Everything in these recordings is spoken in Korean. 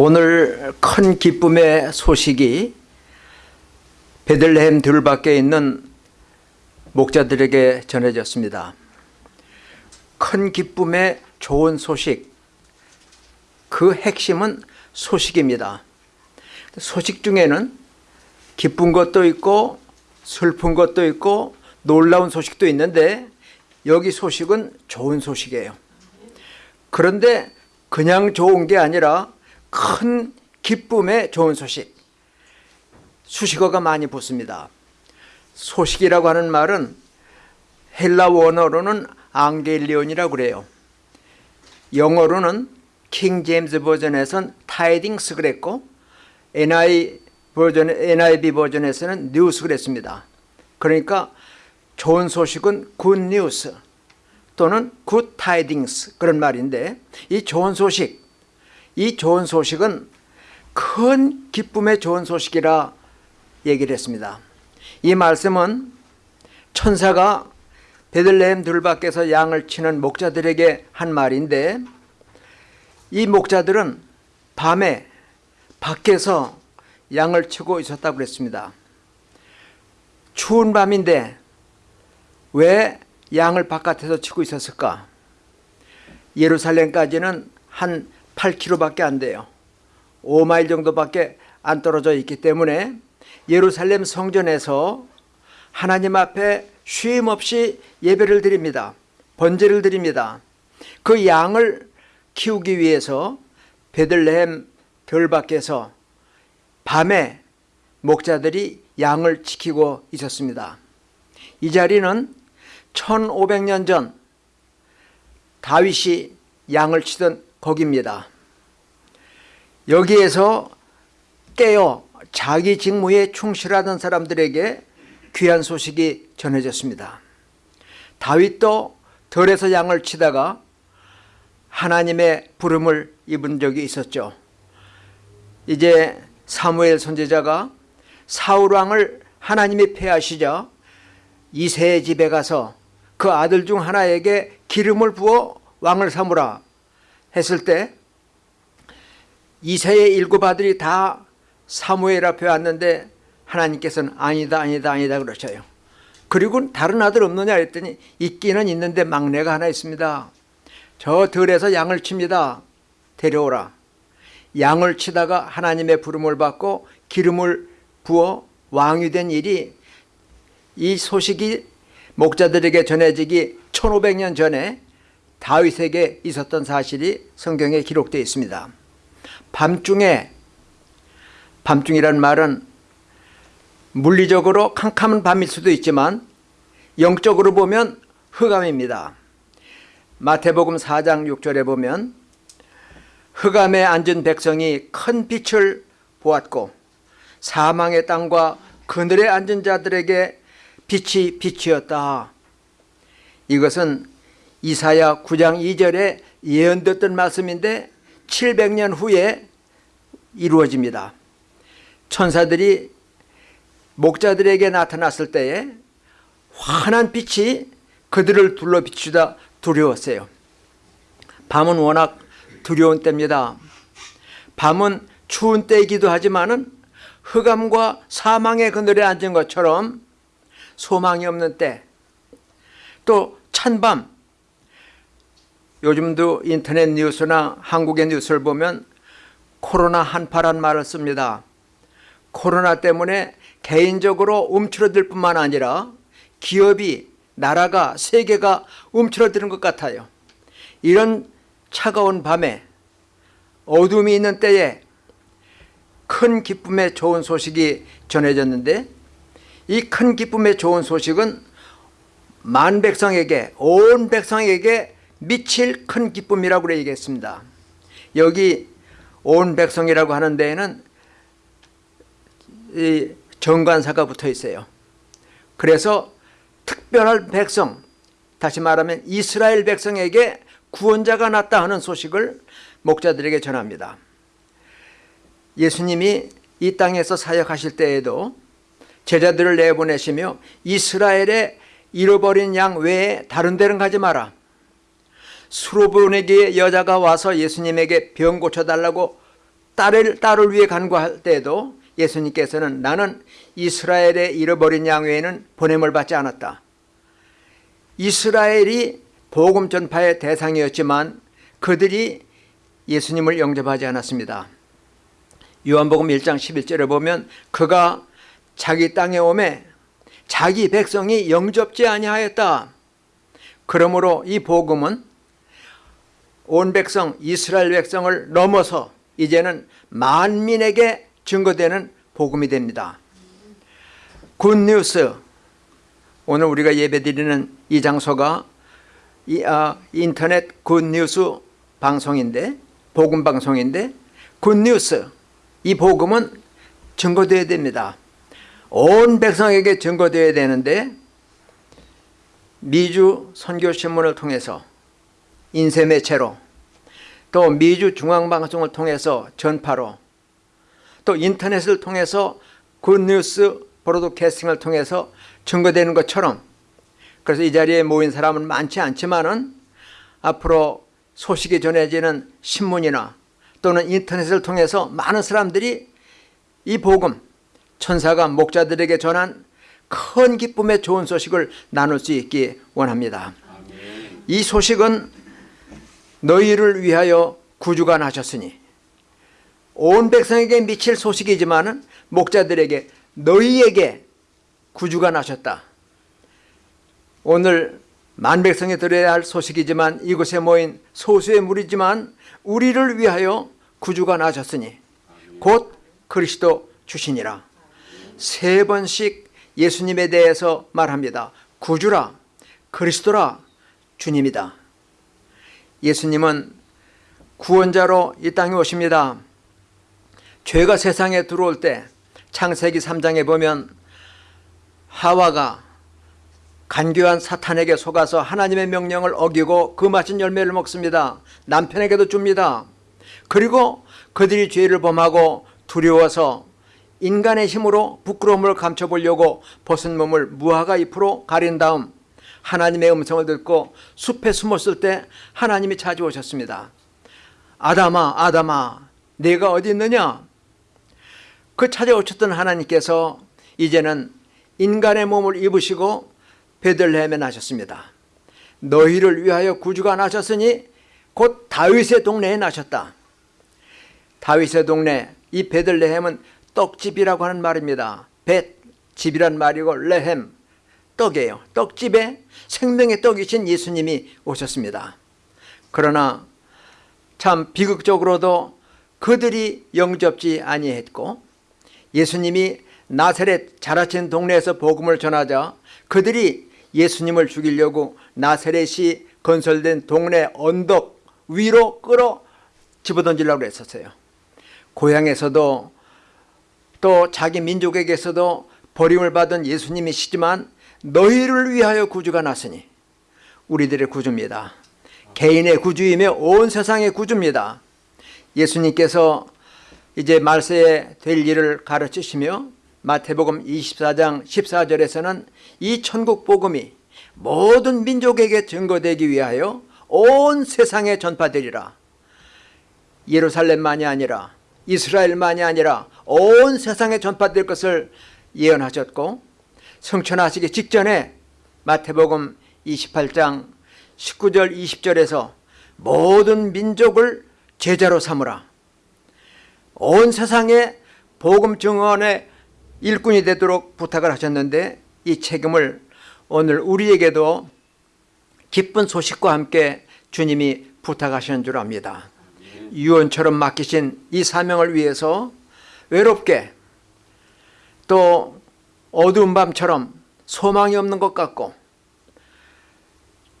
오늘 큰 기쁨의 소식이 베들레헴 들밖에 있는 목자들에게 전해졌습니다. 큰 기쁨의 좋은 소식, 그 핵심은 소식입니다. 소식 중에는 기쁜 것도 있고 슬픈 것도 있고 놀라운 소식도 있는데 여기 소식은 좋은 소식이에요. 그런데 그냥 좋은 게 아니라 큰 기쁨의 좋은 소식. 수식어가 많이 붙습니다. 소식이라고 하는 말은 헬라 원어로는 εὐαγγέλιον이라고 그래요. 영어로는 King James Version에선 tidings 그랬고 NI 버전, NIV 버전에서는 뉴스 그랬습니다. 그러니까 좋은 소식은 good news 또는 good tidings 그런 말인데 이 좋은 소식, 이 좋은 소식은 큰 기쁨의 좋은 소식이라 얘기를 했습니다. 이 말씀은 천사가 베들레헴 들밖에서 양을 치는 목자들에게 한 말인데 이 목자들은 밤에 밖에서 양을 치고 있었다고 그랬습니다. 추운 밤인데 왜 양을 바깥에서 치고 있었을까? 예루살렘까지는 한 8km밖에 안 돼요. 5마일 정도밖에 안 떨어져 있기 때문에 예루살렘 성전에서 하나님 앞에 쉼 없이 예배를 드립니다. 번제를 드립니다. 그 양을 키우기 위해서 베들레헴 들 밖에서 밤에 목자들이 양을 지키고 있었습니다. 이 자리는 1500년 전 다윗이 양을 치던 거기입니다. 여기에서 깨어 자기 직무에 충실하던 사람들에게 귀한 소식이 전해졌습니다. 다윗도 들에서 양을 치다가 하나님의 부름을 입은 적이 있었죠. 이제 사무엘 선지자가 사울 왕을 하나님이 패하시자 이세의 집에 가서 그 아들 중 하나에게 기름을 부어 왕을 삼으라 했을 때 이세의 일곱 아들이 다 사무엘 앞에 왔는데 하나님께서는 아니다 아니다 아니다 그러셔요. 그리고 다른 아들 없느냐 했더니 있기는 있는데 막내가 하나 있습니다. 저 들에서 양을 칩니다. 데려오라. 양을 치다가 하나님의 부름을 받고 기름을 부어 왕이 된 일이 이 소식이 목자들에게 전해지기 1500년 전에 다윗에게 있었던 사실이 성경에 기록되어 있습니다. 밤중에 밤중이란 말은 물리적으로 캄캄한 밤일 수도 있지만 영적으로 보면 흑암입니다. 마태복음 4장 6절에 보면 흑암에 앉은 백성이 큰 빛을 보았고 사망의 땅과 그늘에 앉은 자들에게 빛이 빛이었다. 이것은 이사야 9장 2절에 예언됐던 말씀인데 700년 후에 이루어집니다. 천사들이 목자들에게 나타났을 때에 환한 빛이 그들을 둘러 비추다 두려웠어요. 밤은 워낙 두려운 때입니다. 밤은 추운 때이기도 하지만은 흑암과 사망의 그늘에 앉은 것처럼 소망이 없는 때, 또 찬밤, 요즘도 인터넷 뉴스나 한국의 뉴스를 보면 코로나 한파란 말을 씁니다. 코로나 때문에 개인적으로 움츠러들 뿐만 아니라 기업이, 나라가, 세계가 움츠러드는 것 같아요. 이런 차가운 밤에 어둠이 있는 때에 큰 기쁨의 좋은 소식이 전해졌는데 이 큰 기쁨의 좋은 소식은 만 백성에게 온 백성에게 미칠 큰 기쁨이라고 얘기했습니다. 여기 온 백성이라고 하는 데에는 이 정관사가 붙어 있어요. 그래서 특별한 백성, 다시 말하면 이스라엘 백성에게 구원자가 났다 하는 소식을 목자들에게 전합니다. 예수님이 이 땅에서 사역하실 때에도 제자들을 내보내시며 이스라엘의 잃어버린 양 외에 다른 데는 가지 마라. 수로보내기에 여자가 와서 예수님에게 병 고쳐달라고 딸을, 딸을 위해 간구할 때에도 예수님께서는 나는 이스라엘의 잃어버린 양 외에는 보냄을 받지 않았다. 이스라엘이 복음 전파의 대상이었지만 그들이 예수님을 영접하지 않았습니다. 요한복음 1장 11절에 보면 그가 자기 땅에 오매 자기 백성이 영접지 아니하였다. 그러므로 이 복음은 온 백성 이스라엘 백성을 넘어서 이제는 만민에게 증거되는 복음이 됩니다. 굿뉴스 오늘 우리가 예배드리는 이 장소가 이, 아, 인터넷 굿뉴스 방송인데 복음 방송인데 굿뉴스 이 복음은 증거되어야 됩니다. 온 백성에게 증거되어야 되는데 미주 선교신문을 통해서 인쇄 매체로 또 미주 중앙방송을 통해서 전파로 또 인터넷을 통해서 굿뉴스 브로드캐스팅을 통해서 증거되는 것처럼 그래서 이 자리에 모인 사람은 많지 않지만 은 앞으로 소식이 전해지는 신문이나 또는 인터넷을 통해서 많은 사람들이 이 복음 천사가 목자들에게 전한 큰 기쁨의 좋은 소식을 나눌 수 있기 원합니다. 이 소식은 너희를 위하여 구주가 나셨으니 온 백성에게 미칠 소식이지만 목자들에게 너희에게 구주가 나셨다. 오늘 만 백성이 들어야 할 소식이지만 이곳에 모인 소수의 무리지만 우리를 위하여 구주가 나셨으니 곧 그리스도 주시니라. 세 번씩 예수님에 대해서 말합니다. 구주라, 그리스도라, 주님이다. 예수님은 구원자로 이 땅에 오십니다. 죄가 세상에 들어올 때 창세기 3장에 보면 하와가 간교한 사탄에게 속아서 하나님의 명령을 어기고 그 맛진 열매를 먹습니다. 남편에게도 줍니다. 그리고 그들이 죄를 범하고 두려워서 인간의 힘으로 부끄러움을 감춰보려고 벗은 몸을 무화과 잎으로 가린 다음 하나님의 음성을 듣고 숲에 숨었을 때 하나님이 찾아오셨습니다. 아담아 아담아 내가 어디 있느냐? 그 찾아오셨던 하나님께서 이제는 인간의 몸을 입으시고 베들레헴에 나셨습니다. 너희를 위하여 구주가 나셨으니 곧 다윗의 동네에 나셨다. 다윗의 동네 이 베들레헴은 떡집이라고 하는 말입니다. 벳 집이란 말이고 레헴 떡이에요. 떡집에 생명의 떡이신 예수님이 오셨습니다. 그러나 참 비극적으로도 그들이 영접지 아니했고 예수님이 나사렛 자라친 동네에서 복음을 전하자 그들이 예수님을 죽이려고 나사렛이 건설된 동네 언덕 위로 끌어 집어던지려고 했었어요. 고향에서도 또 자기 민족에게서도 버림을 받은 예수님이시지만 너희를 위하여 구주가 났으니 우리들의 구주입니다. 개인의 구주이며 온 세상의 구주입니다. 예수님께서 이제 말세에 될 일을 가르치시며 마태복음 24장 14절에서는 이 천국 복음이 모든 민족에게 증거되기 위하여 온 세상에 전파되리라. 예루살렘만이 아니라 이스라엘만이 아니라 온 세상에 전파될 것을 예언하셨고 성천하시기 직전에 마태복음 28장 19절 20절에서 모든 민족을 제자로 삼으라. 온 세상에 복음 증언의 일꾼이 되도록 부탁을 하셨는데 이 책임을 오늘 우리에게도 기쁜 소식과 함께 주님이 부탁하시는 줄 압니다. 유언처럼 맡기신 이 사명을 위해서 외롭게 또 어두운 밤처럼 소망이 없는 것 같고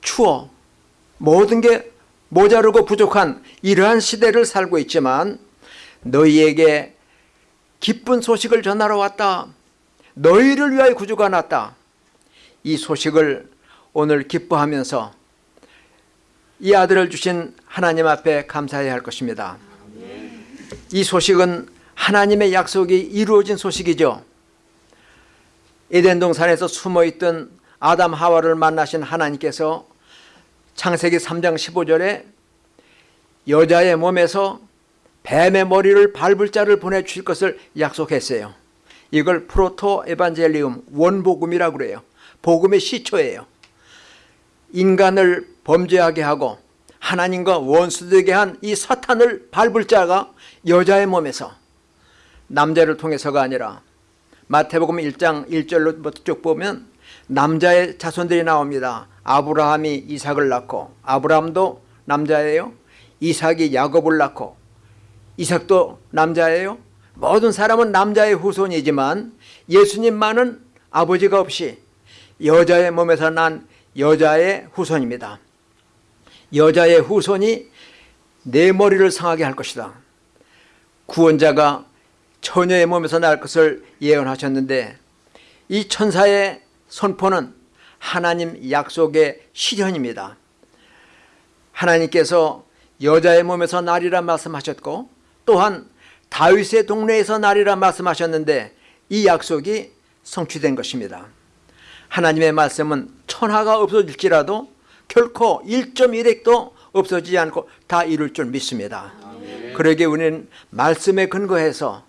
추워 모든 게 모자르고 부족한 이러한 시대를 살고 있지만 너희에게 기쁜 소식을 전하러 왔다. 너희를 위하여 구주가 났다. 이 소식을 오늘 기뻐하면서 이 아들을 주신 하나님 앞에 감사해야 할 것입니다. 이 소식은 하나님의 약속이 이루어진 소식이죠. 에덴 동산에서 숨어있던 아담 하와를 만나신 하나님께서 창세기 3장 15절에 여자의 몸에서 뱀의 머리를 밟을 자를 보내주실 것을 약속했어요. 이걸 프로토 에반젤리움 원복음이라고 그래요. 복음의 시초예요. 인간을 범죄하게 하고 하나님과 원수되게 한 이 사탄을 밟을 자가 여자의 몸에서 남자를 통해서가 아니라 마태복음 1장 1절로부터 쭉 보면 남자의 자손들이 나옵니다. 아브라함이 이삭을 낳고 아브라함도 남자예요. 이삭이 야곱을 낳고 이삭도 남자예요. 모든 사람은 남자의 후손이지만 예수님만은 아버지가 없이 여자의 몸에서 난 여자의 후손입니다. 여자의 후손이 내 머리를 상하게 할 것이다. 구원자가 처녀의 몸에서 날 것을 예언하셨는데 이 천사의 선포는 하나님 약속의 실현입니다. 하나님께서 여자의 몸에서 나리라 말씀하셨고 또한 다윗의 동네에서 나리라 말씀하셨는데 이 약속이 성취된 것입니다. 하나님의 말씀은 천하가 없어질지라도 결코 1.1핵도 없어지지 않고 다 이룰 줄 믿습니다. 그러기에 우리는 말씀에 근거해서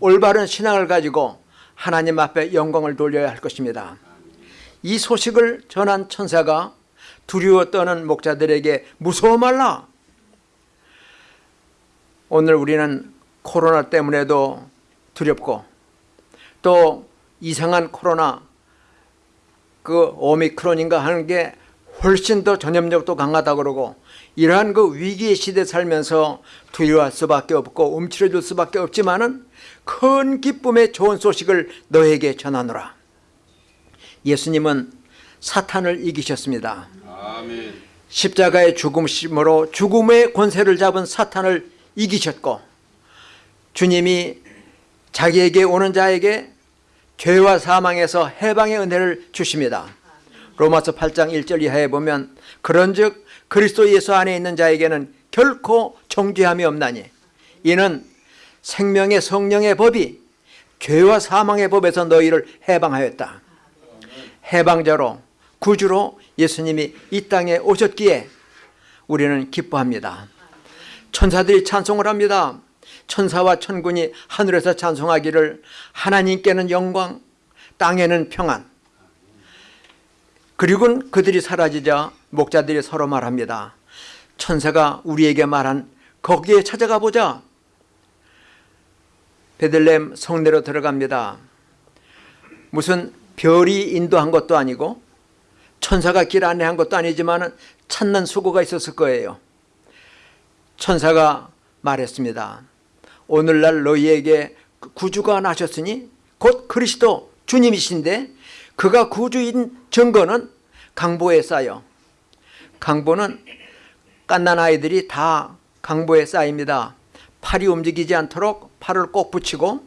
올바른 신앙을 가지고 하나님 앞에 영광을 돌려야 할 것입니다. 이 소식을 전한 천사가 두려워 떠는 목자들에게 무서워 말라. 오늘 우리는 코로나 때문에도 두렵고 또 이상한 코로나 그 오미크론인가 하는 게 훨씬 더 전염력도 강하다 그러고 이러한 그 위기의 시대 살면서 두려워할 수밖에 없고 움츠러질 수밖에 없지만은 큰 기쁨의 좋은 소식을 너에게 전하노라. 예수님은 사탄을 이기셨습니다. 아멘. 십자가의 죽음심으로 죽음의 권세를 잡은 사탄을 이기셨고 주님이 자기에게 오는 자에게 죄와 사망에서 해방의 은혜를 주십니다. 로마서 8장 1절 이하에 보면 그런즉 그리스도 예수 안에 있는 자에게는 결코 정죄함이 없나니 이는 생명의 성령의 법이 죄와 사망의 법에서 너희를 해방하였다. 해방자로 구주로 예수님이 이 땅에 오셨기에 우리는 기뻐합니다. 천사들이 찬송을 합니다. 천사와 천군이 하늘에서 찬송하기를 하나님께는 영광, 땅에는 평안. 그리고 그들이 사라지자 목자들이 서로 말합니다. 천사가 우리에게 말한 거기에 찾아가 보자. 베들렘 성내로 들어갑니다. 무슨 별이 인도한 것도 아니고 천사가 길 안내한 것도 아니지만 찾는 수고가 있었을 거예요. 천사가 말했습니다. 오늘날 너희에게 구주가 나셨으니 곧 그리스도 주님이신데 그가 구주인 증거는 강보에 쌓여 강보는 깐난 아이들이 다 강보에 쌓입니다. 팔이 움직이지 않도록 팔을 꼭 붙이고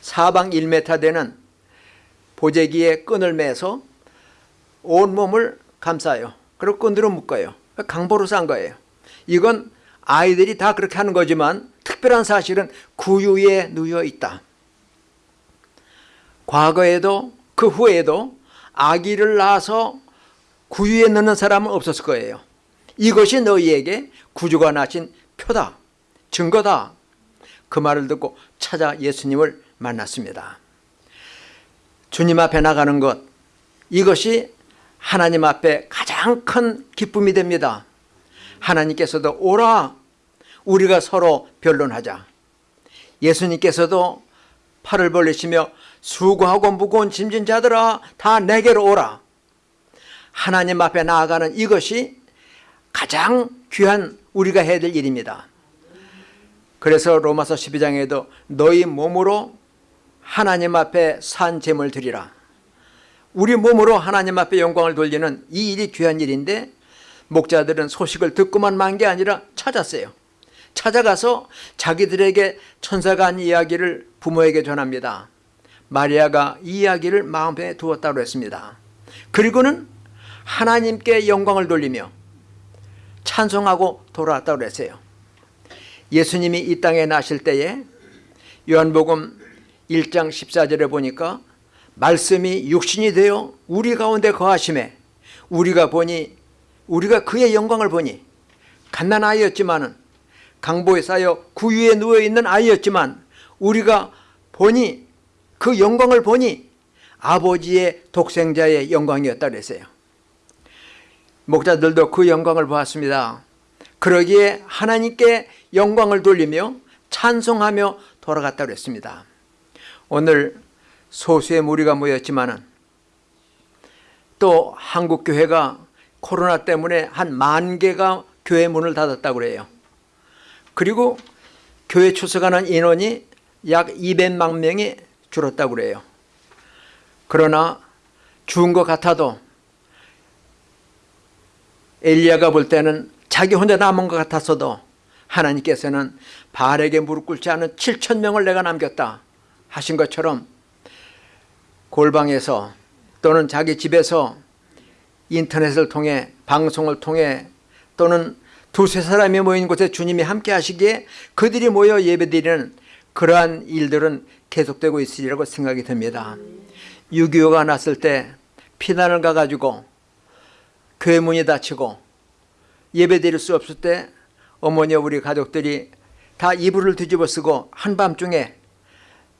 사방 1m 되는 보재기에 끈을 매서 온몸을 감싸요. 그리고 끈으로 묶어요. 강보로 싼 거예요. 이건 아이들이 다 그렇게 하는 거지만 특별한 사실은 구유에 누여 있다. 과거에도 그 후에도 아기를 낳아서 구유에 넣는 사람은 없었을 거예요. 이것이 너희에게 구주가 나신 표다. 증거다. 그 말을 듣고 찾아 예수님을 만났습니다. 주님 앞에 나가는 것 이것이 하나님 앞에 가장 큰 기쁨이 됩니다. 하나님께서도 오라 우리가 서로 변론하자. 예수님께서도 팔을 벌리시며 수고하고 무거운 짐진 자들아 다 내게로 오라. 하나님 앞에 나아가는 이것이 가장 귀한 우리가 해야 될 일입니다. 그래서 로마서 12장에도 너희 몸으로 하나님 앞에 산 제물 드리라. 우리 몸으로 하나님 앞에 영광을 돌리는 이 일이 귀한 일인데 목자들은 소식을 듣고만 만 게 아니라 찾았어요. 찾아가서 자기들에게 천사가 한 이야기를 부모에게 전합니다. 마리아가 이 이야기를 마음에 두었다고 했습니다. 그리고는 하나님께 영광을 돌리며 찬송하고 돌아왔다고 했어요. 예수님이 이 땅에 나실 때에 요한복음 1장 14절에 보니까 말씀이 육신이 되어 우리 가운데 거하심에 우리가 보니 우리가 그의 영광을 보니 갓난 아이였지만은 강보에 쌓여 구유에 누워있는 아이였지만 우리가 보니 그 영광을 보니 아버지의 독생자의 영광이었다 그랬어요. 목자들도 그 영광을 보았습니다. 그러기에 하나님께 영광을 돌리며 찬송하며 돌아갔다 그랬습니다. 오늘 소수의 무리가 모였지만은 또 한국 교회가 코로나 때문에 한 만 개가 교회 문을 닫았다고 그래요. 그리고 교회 출석하는 인원이 약 200만 명이 줄었다고 그래요. 그러나 죽은 것 같아도 엘리야가 볼 때는 자기 혼자 남은 것 같았어도 하나님께서는 바알에게 무릎 꿇지 않은 7천 명을 내가 남겼다 하신 것처럼 골방에서 또는 자기 집에서 인터넷을 통해 방송을 통해 또는 두세 사람이 모인 곳에 주님이 함께 하시기에 그들이 모여 예배드리는 그러한 일들은 계속되고 있으리라고 생각이 듭니다. 6.25가 났을 때 피난을 가가지고 교회 문이 닫히고 예배드릴 수 없을 때 어머니와 우리 가족들이 다 이불을 뒤집어 쓰고 한밤중에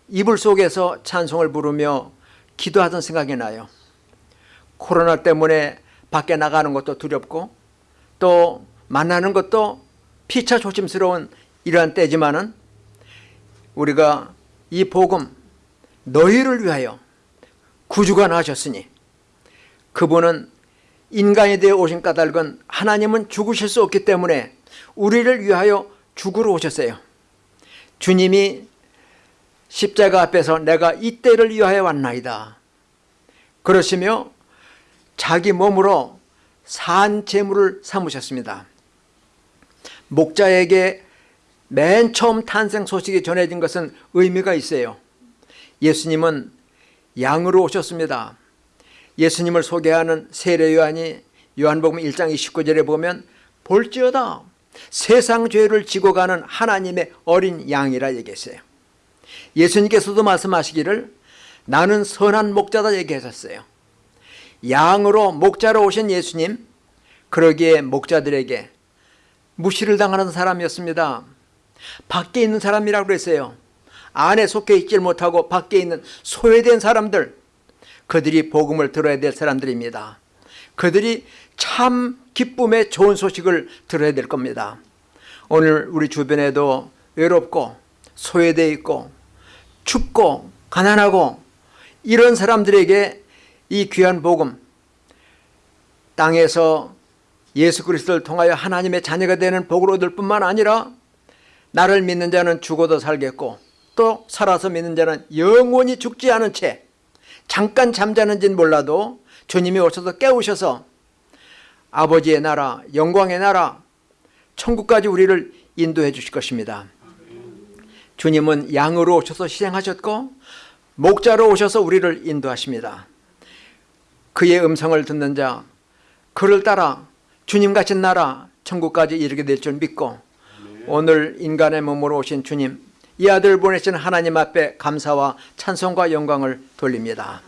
이불 속에서 찬송을 부르며 기도하던 생각이 나요. 코로나 때문에 밖에 나가는 것도 두렵고 또 만나는 것도 피차 조심스러운 이러한 때지만은 우리가 이 복음 너희를 위하여 구주가 나셨으니 그분은 인간이 되어 오신 까닭은 하나님은 죽으실 수 없기 때문에 우리를 위하여 죽으러 오셨어요. 주님이 십자가 앞에서 내가 이때를 위하여 왔나이다. 그러시며 자기 몸으로 산 제물을 삼으셨습니다. 목자에게 맨 처음 탄생 소식이 전해진 것은 의미가 있어요. 예수님은 양으로 오셨습니다. 예수님을 소개하는 세례 요한이 요한복음 1장 29절에 보면 볼지어다 세상 죄를 지고 가는 하나님의 어린 양이라 얘기했어요. 예수님께서도 말씀하시기를 나는 선한 목자다 얘기하셨어요. 양으로 목자로 오신 예수님 그러기에 목자들에게 무시를 당하는 사람이었습니다. 밖에 있는 사람이라고 그랬어요. 안에 속해 있질 못하고 밖에 있는 소외된 사람들 그들이 복음을 들어야 될 사람들입니다. 그들이 참 기쁨의 좋은 소식을 들어야 될 겁니다. 오늘 우리 주변에도 외롭고 소외되어 있고 춥고 가난하고 이런 사람들에게 이 귀한 복음 땅에서 예수 그리스도를 통하여 하나님의 자녀가 되는 복을 얻을 뿐만 아니라 나를 믿는 자는 죽어도 살겠고 또 살아서 믿는 자는 영원히 죽지 않은 채 잠깐 잠자는지는 몰라도 주님이 오셔서 깨우셔서 아버지의 나라 영광의 나라 천국까지 우리를 인도해 주실 것입니다. 주님은 양으로 오셔서 희생하셨고 목자로 오셔서 우리를 인도하십니다. 그의 음성을 듣는 자 그를 따라 주님 같은 나라 천국까지 이르게 될 줄 믿고 오늘 인간의 몸으로 오신 주님 이 아들 보내신 하나님 앞에 감사와 찬송과 영광을 돌립니다